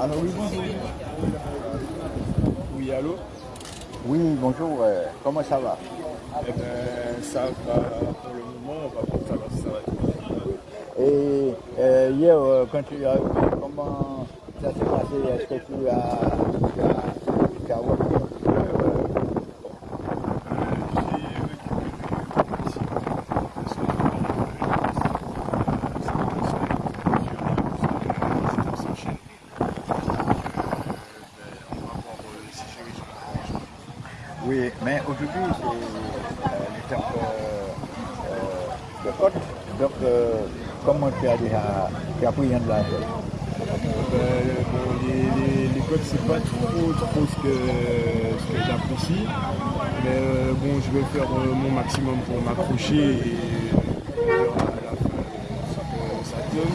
Alors oui, bonjour. Oui, allô? Oui, bonjour. euh, comment ça va? Eh ben, ça va pour le moment, on va voir tout à l'heure si ça va Et euh, hier, euh, quand tu es arrivé, comment ça s'est passé Est-ce que tu as, tu as repris un petit peu, euh, Oui, mais aujourd'hui, c'est euh, l'étape euh, euh, de côte. Donc, euh, comment tu as déjà tu de la tête les, les, les codes, c'est pas trop, trop ce que, j'apprécie. Mais bon, je vais faire mon maximum pour m'accrocher euh, à la fin, ce que ça donne.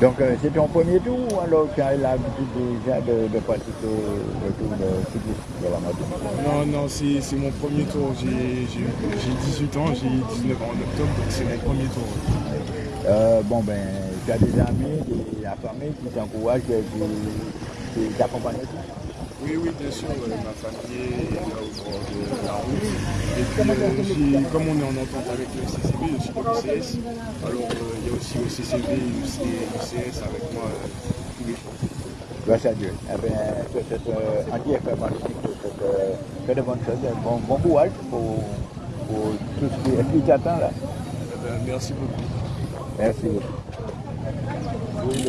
Donc, euh, c'est ton premier tour ou alors tu as l'habitude déjà de, de pratiquer le tour de cyclisme de la Non, non, c'est mon premier tour. J'ai j'ai- j'ai 18 ans, j'ai 19 ans en octobre, donc c'est mon premier tour. Euh, Bon, ben, tu as des amis, des, la famille qui t'encouragent, qui, qui t'accompagnent. Oui, oui, bien sûr, euh, ma famille est là au bord de la route. Et puis, euh, comme on est en entente avec le CCB, je suis de l'UCS, alors aussi le CCB et l'UCS avec moi euh, tous les jours. Grâce à Dieu. Eh bien, que cette euh, euh, de bonnes choses. Bon, bon courage pour, pour tout ce qui, t'attend là. Eh merci beaucoup. Merci beaucoup. Oui.